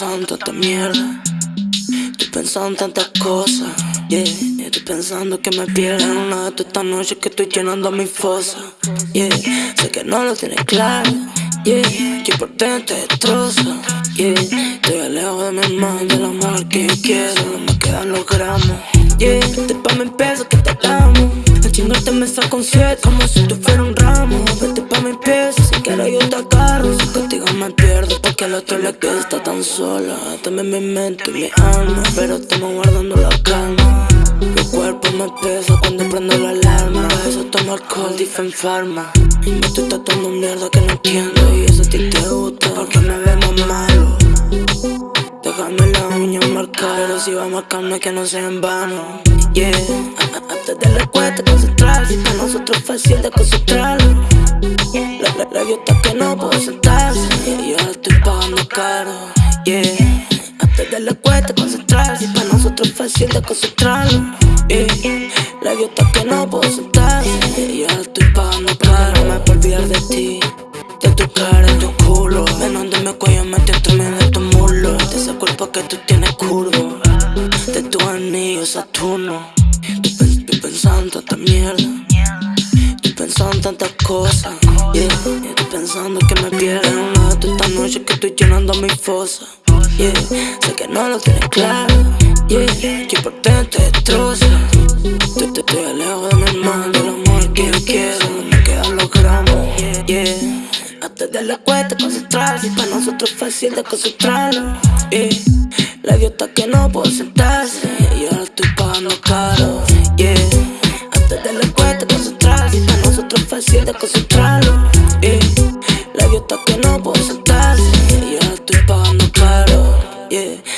pensando en tanta mierda. Estoy pensando en tantas cosas. Yeah, estoy pensando que me pierdo en una de estas noches que estoy llenando mi fosa. Yeah, sé que no lo tienes claro. Yeah, que por dentro te destroza. Yeah, estoy lejos de mi hermano, del amor que yo quiero. No me quedan los gramos. Yeah, pa' mi peso que te amo. El chingarte me saco un siete como si tú fueras un ramo. Vete pa' mi peso, si quiero yo te agarro. Si contigo me pierdo, porque al otro le queda tan sola. También mi mente y mi alma, pero estamos guardando la calma. Mi cuerpo me pesa cuando prendo la alarma. Eso tomo alcohol, en Pharma. Y me estoy tatuando mierda que no entiendo. Y eso a ti te gusta, porque me vemos malo. Déjame la uña marcar, pero si va a marcarme que no sea en vano. Yeah, antes de la cuesta concentrarse, para nosotros fácil de concentrarlo. La, la, la que no puedo sentarse, caro. Yeah, antes de la cuesta concentrarse, para nosotros es fácil de concentrarlo. Yeah, la está que no puedo sentarse, y la estoy pagando caro. No me puedo olvidar de ti, de tu cara, de tu culo. Menos de mi cuello metido entre medio de tu muslo, de ese cuerpo que tú tienes curvo de tu anillo Saturno. Estoy, pensando en tanta mierda. Estoy pensando en tantas cosas. Yeah. Estoy pensando que me pierdo noche que estoy llenando mi fosa. Yeah. Sé que no lo tienes claro. Yeah. Que por dentro te destroza. Estoy, estoy lejos de mi hermano, del amor que yo quiero. Me quedan los gramos. Yeah. Hasta de la cuesta concentrarse. Para nosotros es fácil de concentrarlo. Yeah. La idiota que no puedo sentarse Y ahora estoy pagando caro Yeah Antes de la cuesta concentrarse Para nosotros es fácil de concentrarlo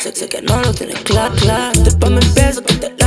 Sé, sé que no lo tienes claro, claro Después me empiezo que te